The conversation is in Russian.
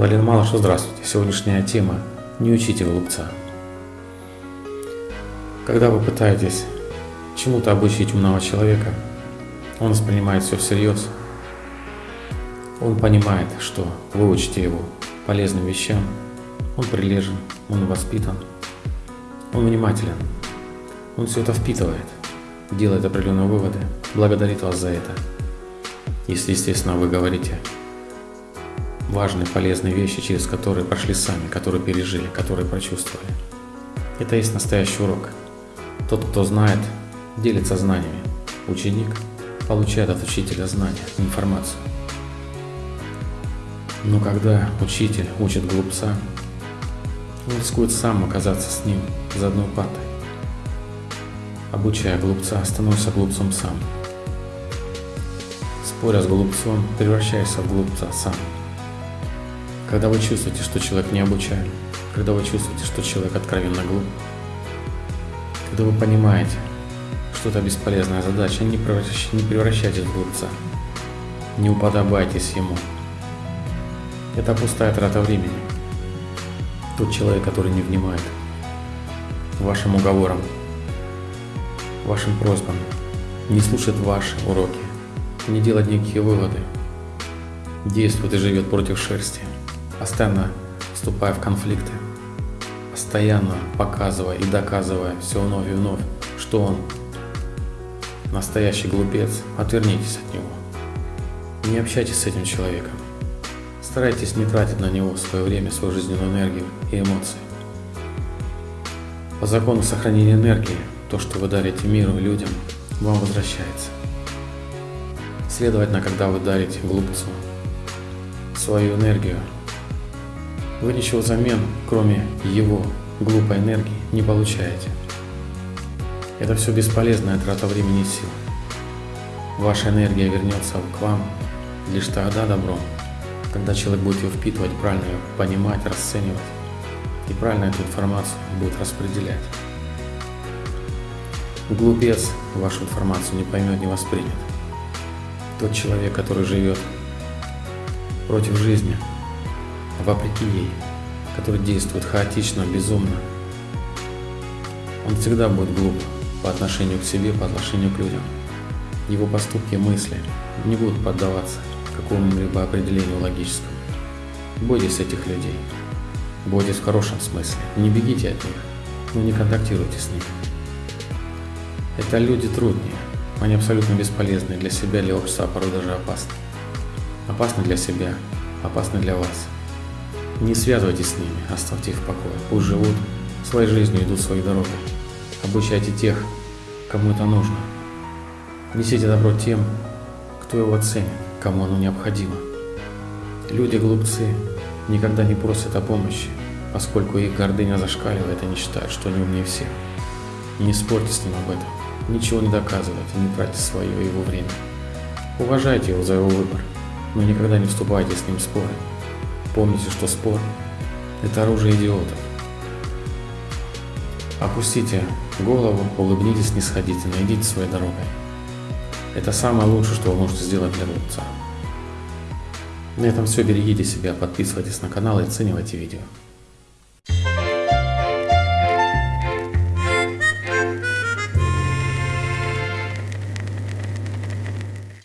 Валерий Малыш, здравствуйте. Сегодняшняя тема «Не учите глупца». Когда вы пытаетесь чему-то обучить умного человека, он воспринимает все всерьез. Он понимает, что вы учите его полезным вещам. Он прилежен, он воспитан, он внимателен. Он все это впитывает, делает определенные выводы, благодарит вас за это. Если, естественно, вы говорите важные, полезные вещи, через которые прошли сами, которые пережили, которые прочувствовали. Это есть настоящий урок. Тот, кто знает, делится знаниями. Ученик получает от учителя знания, информацию. Но когда учитель учит глупца, он рискует сам оказаться с ним за одной партой. Обучая глупца, становится глупцом сам. Споря с глупцом, превращаешься в глупца сам. Когда вы чувствуете, что человек не обучаем, когда вы чувствуете, что человек откровенно глуп, когда вы понимаете, что это бесполезная задача, не, превращ... не превращайтесь в глупца, не уподобайтесь ему. Это пустая трата времени. Тот человек, который не внимает вашим уговорам, вашим просьбам, не слушает ваши уроки, не делает никакие выводы, действует и живет против шерсти – постоянно вступая в конфликты, постоянно показывая и доказывая все вновь и вновь, что он настоящий глупец, отвернитесь от него. Не общайтесь с этим человеком. Старайтесь не тратить на него свое время, свою жизненную энергию и эмоции. По закону сохранения энергии, то, что вы дарите миру и людям, вам возвращается. Следовательно, когда вы дарите глупцу свою энергию, вы ничего взамен, кроме его глупой энергии, не получаете. Это все бесполезная трата времени и сил. Ваша энергия вернется к вам лишь тогда добром, когда человек будет ее впитывать, правильно ее понимать, расценивать и правильно эту информацию будет распределять. Глупец вашу информацию не поймет, не воспримет. Тот человек, который живет против жизни, вопреки ей, который действует хаотично, безумно. Он всегда будет глуп по отношению к себе, по отношению к людям. Его поступки и мысли не будут поддаваться какому-либо определению логическому. Бойтесь этих людей. Бойтесь в хорошем смысле. Не бегите от них, но не контактируйте с ними. Это люди труднее. Они абсолютно бесполезны для себя, для общества, а порой даже опасны. Опасны для себя, опасны для вас. Не связывайтесь с ними, оставьте их в покое. Пусть живут своей жизнью, идут своей дорогой. Обучайте тех, кому это нужно. Несите добро тем, кто его ценит, кому оно необходимо. Люди-глупцы никогда не просят о помощи, поскольку их гордыня зашкаливает и они считают, что они умнее всех. Не спорьте с ним об этом, ничего не доказывайте, не тратьте свое его время. Уважайте его за его выбор, но никогда не вступайте с ним в споры. Помните, что спор – это оружие идиотов. Опустите голову, улыбнитесь снисходительно, идите своей дорогой. Это самое лучшее, что вы можете сделать для глупца. На этом все. Берегите себя, подписывайтесь на канал и оценивайте видео.